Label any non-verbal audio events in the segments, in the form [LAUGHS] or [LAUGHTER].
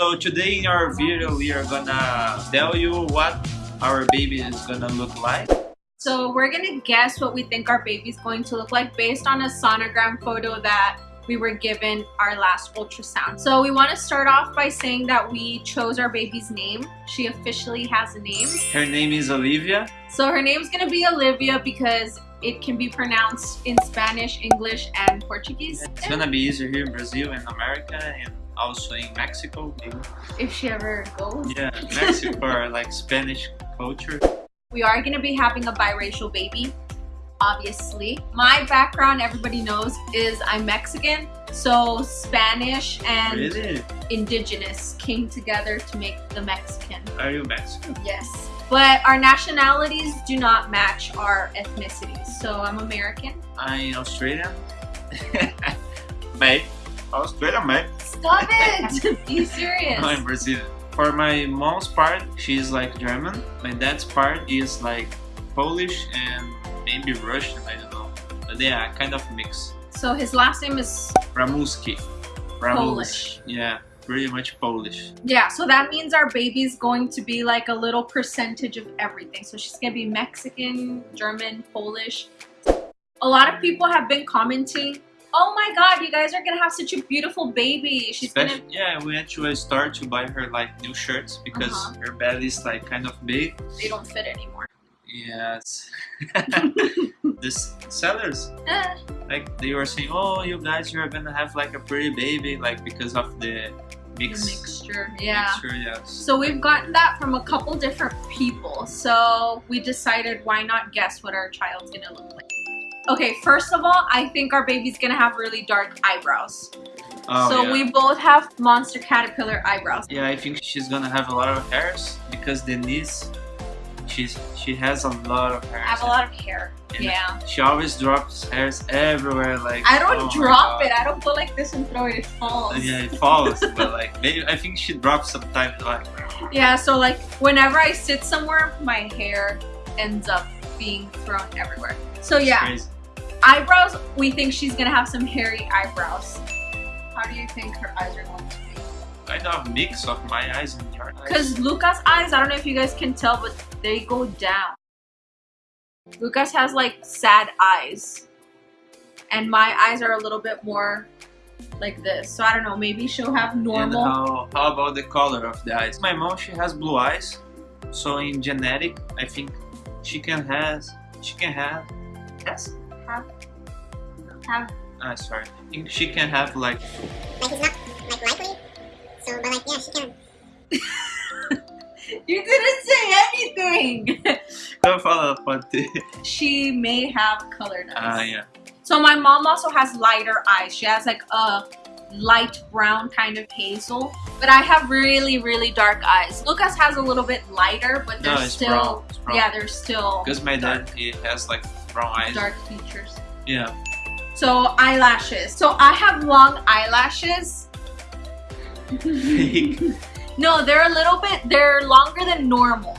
So today in our video we are gonna tell you what our baby is gonna look like. So we're gonna guess what we think our baby's going to look like based on a sonogram photo that we were given our last ultrasound. So we want to start off by saying that we chose our baby's name. She officially has a name. Her name is Olivia. So her name's gonna be Olivia because it can be pronounced in Spanish, English, and Portuguese. It's gonna be easier here in Brazil and America and also in Mexico. maybe. If she ever goes. Yeah, [LAUGHS] Mexico or like Spanish culture. We are going to be having a biracial baby, obviously. My background, everybody knows, is I'm Mexican. So Spanish and Really? indigenous came together to make the Mexican. Are you Mexican? Yes. But our nationalities do not match our ethnicities. So I'm American. I'm Australian. [LAUGHS] mate. Australian, mate. Stop it! [LAUGHS] Be serious. I'm Brazilian. For my mom's part, she's like German. My dad's part is like Polish and maybe Russian, I don't know. But yeah, kind of mix. So his last name is Ramuski. Ramus. Polish. Yeah, pretty much Polish. Yeah, so that means our baby's going to be like a little percentage of everything. So she's gonna be Mexican, German, Polish. A lot of people have been commenting, oh my god, you guys are gonna have such a beautiful baby. She's Especially, gonna yeah, we went to a store to buy her like new shirts because Uh-huh. her belly is like kind of big. they don't fit anymore. Yes. [LAUGHS] this sellers Eh, like they were saying, oh, you guys you're gonna have like a pretty baby like because of the the mix. mixture. Yeah. Mixture, yes. So we've gotten that from a couple different people. So we decided why not guess what our child's gonna look like. Okay, first of all, I think our baby's gonna have really dark eyebrows. Oh, so yeah. we both have monster caterpillar eyebrows. Yeah, I think she's gonna have a lot of hairs because Denise, she's she has a lot of hairs. I have a lot of hair. And Yeah. She always drops hairs everywhere. Like I don't oh drop it. I don't go like this and throw it. It falls. Yeah, it falls, [LAUGHS] but like maybe I think she drops sometimes. Like Yeah, so like whenever I sit somewhere, my hair ends up being thrown everywhere. So it's yeah, crazy. Eyebrows, we think she's gonna have some hairy eyebrows. How do you think her eyes are going to be? kind of mix of my eyes and your eyes. Because Lucas' eyes, I don't know if you guys can tell, but they go down. Lucas has like sad eyes. And my eyes are a little bit more like this. So I don't know, maybe she'll have And normal. how, how about the color of the eyes? My mom, she has blue eyes, so in genetic, I think she can has she can have yes. Have, have Ah, sorry. I think she can have like Like it's not like likely. So, but like yeah, she can. [LAUGHS] You didn't say anything. Eu falo, pode ter. she may have colored eyes. Ah, yeah. So my mom also has lighter eyes. She has like a light brown kind of hazel. But I have really, really dark eyes. Lucas has a little bit lighter, but they're No, it's still brown. It's brown. yeah, they're still Because my dad, he has like brown eyes. dark features. Yeah. So eyelashes. So I have long eyelashes. Fake. [LAUGHS] No, they're a little bit, they're longer than normal,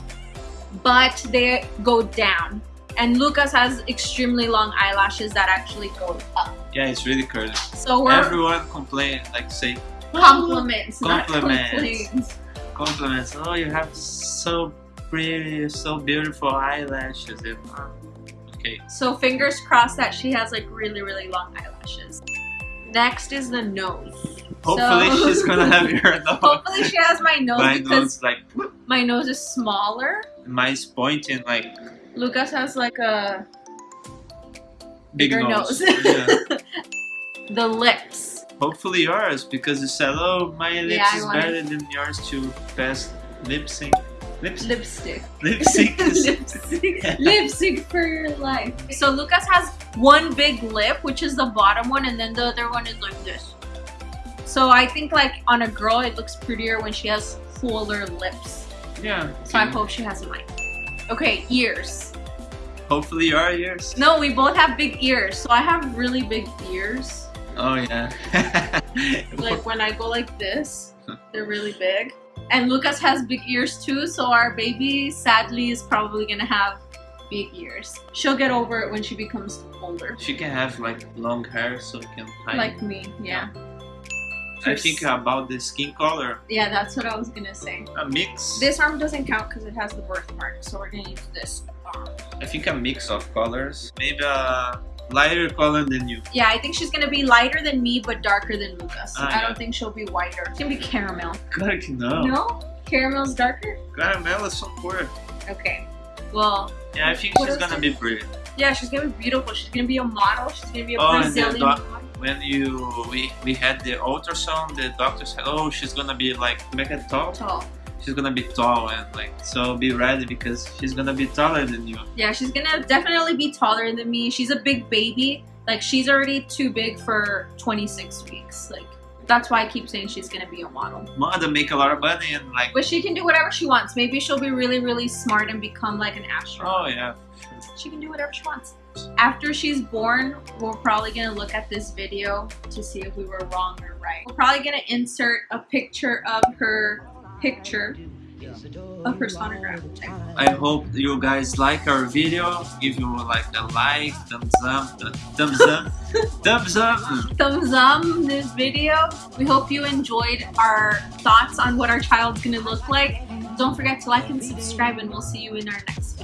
but they go down. And Lucas has extremely long eyelashes that actually go up. yeah, it's really curly. So we're Everyone complain, like say oh, compliments, Compliments. complaints. compliments. Oh, you have so pretty, so beautiful eyelashes. And, okay. So fingers crossed that she has like really, really long eyelashes. Next is the nose. Hopefully So- she's gonna have your [LAUGHS] nose. Hopefully she has my nose My because nose like my nose is smaller. mine's pointing like Lucas has like a big bigger nose. nose. yeah. [LAUGHS] the lips. Hopefully yours because oh, my lips Yeah, is wanna- better than yours to best lip sync. Lipstick. Lip sync is lipstick. [LAUGHS] [LAUGHS] lipstick for your life. So Lucas has one big lip, which is the bottom one, and then the other one is like this. So I think like on a girl, it looks prettier when she has fuller lips. yeah. So I hope she has mine. Okay, ears. Hopefully your ears. No, we both have big ears. So I have really big ears. Oh yeah. [LAUGHS] Like when I go like this, they're really big. And Lucas has big ears too, so our baby sadly is probably gonna have big ears. She'll get over it when she becomes older. she can have like long hair so it can hide. Like me, yeah. I think about the skin color, Yeah, that's what I was gonna say. a mix. This arm doesn't count because it has the birthmark, so we're gonna use this arm. I think a mix of colors. Maybe a lighter color than you. Yeah, I think she's gonna be lighter than me, but darker than Lucas. Ah, I yeah. don't think she'll be whiter. It's gonna be caramel. Claro que não. No? Caramel's darker? Caramelo é só cor. Okay. Well, Yeah, I think she's gonna be pretty. yeah, she's gonna be beautiful. She's gonna be a model. She's gonna be a Oh, Brazilian model. When you we, we had the ultrasound, the doctor said, "Oh, she's gonna be like make it tall. Tall. She's gonna be tall and like so be ready because she's gonna be taller than you." Yeah, she's gonna definitely be taller than me. She's a big baby. Like she's already too big for 26 weeks. Like that's why I keep saying she's gonna be a model. Mother make a lot of money and like, But she can do whatever she wants. Maybe she'll be really, really smart and become like an astronaut. oh yeah, She can do whatever she wants. After she's born, we're probably gonna look at this video to see if we were wrong or right. We're probably gonna insert a picture of her picture of her sonograph. I hope you guys like our video. If you like a like, thumbs up, [LAUGHS] thumbs up, thumbs up. thumbs up this video. We hope you enjoyed our thoughts on what our child's gonna look like. Don't forget to like and subscribe, and we'll see you in our next video.